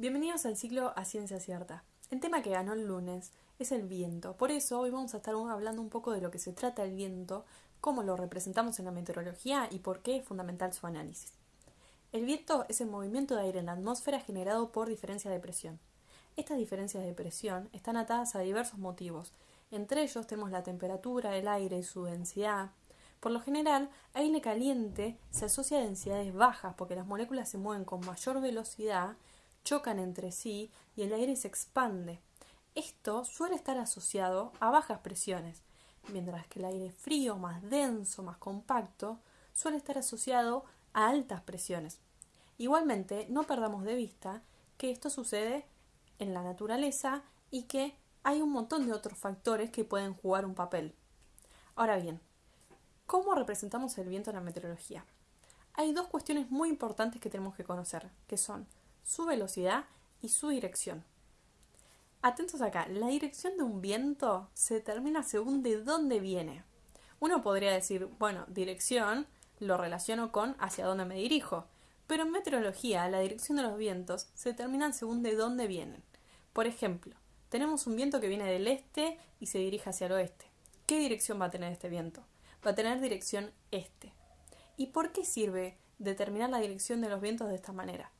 Bienvenidos al ciclo A Ciencia Cierta. El tema que ganó el lunes es el viento. Por eso hoy vamos a estar hablando un poco de lo que se trata el viento, cómo lo representamos en la meteorología y por qué es fundamental su análisis. El viento es el movimiento de aire en la atmósfera generado por diferencia de presión. Estas diferencias de presión están atadas a diversos motivos. Entre ellos tenemos la temperatura del aire y su densidad, por lo general, aire caliente se asocia a densidades bajas porque las moléculas se mueven con mayor velocidad, chocan entre sí y el aire se expande. Esto suele estar asociado a bajas presiones, mientras que el aire frío, más denso, más compacto, suele estar asociado a altas presiones. Igualmente, no perdamos de vista que esto sucede en la naturaleza y que hay un montón de otros factores que pueden jugar un papel. Ahora bien, ¿Cómo representamos el viento en la meteorología? Hay dos cuestiones muy importantes que tenemos que conocer, que son su velocidad y su dirección. Atentos acá, la dirección de un viento se determina según de dónde viene. Uno podría decir, bueno, dirección lo relaciono con hacia dónde me dirijo, pero en meteorología la dirección de los vientos se determina según de dónde vienen. Por ejemplo, tenemos un viento que viene del este y se dirige hacia el oeste. ¿Qué dirección va a tener este viento? va a tener dirección este. ¿Y por qué sirve determinar la dirección de los vientos de esta manera?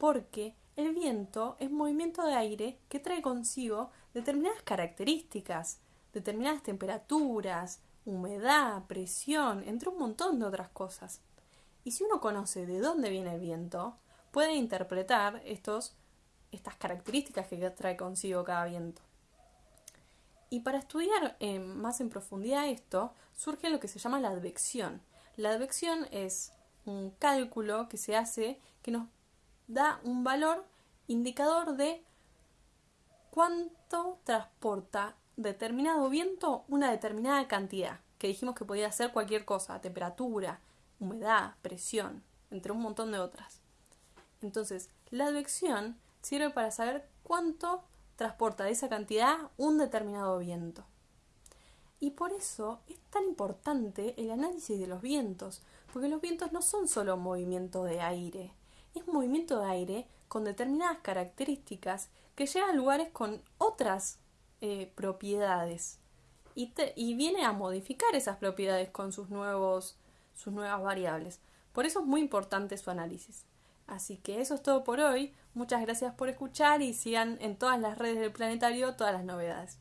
Porque el viento es movimiento de aire que trae consigo determinadas características, determinadas temperaturas, humedad, presión, entre un montón de otras cosas. Y si uno conoce de dónde viene el viento, puede interpretar estos, estas características que trae consigo cada viento. Y para estudiar eh, más en profundidad esto, surge lo que se llama la advección. La advección es un cálculo que se hace que nos da un valor indicador de cuánto transporta determinado viento una determinada cantidad, que dijimos que podía ser cualquier cosa, temperatura, humedad, presión, entre un montón de otras. Entonces, la advección sirve para saber cuánto transporta de esa cantidad un determinado viento. Y por eso es tan importante el análisis de los vientos, porque los vientos no son solo movimiento de aire, es movimiento de aire con determinadas características que llega a lugares con otras eh, propiedades y, y, viene a modificar esas propiedades con sus, nuevos, sus nuevas variables. Por eso es muy importante su análisis. Así que eso es todo por hoy. Muchas gracias por escuchar y sigan en todas las redes del planetario todas las novedades.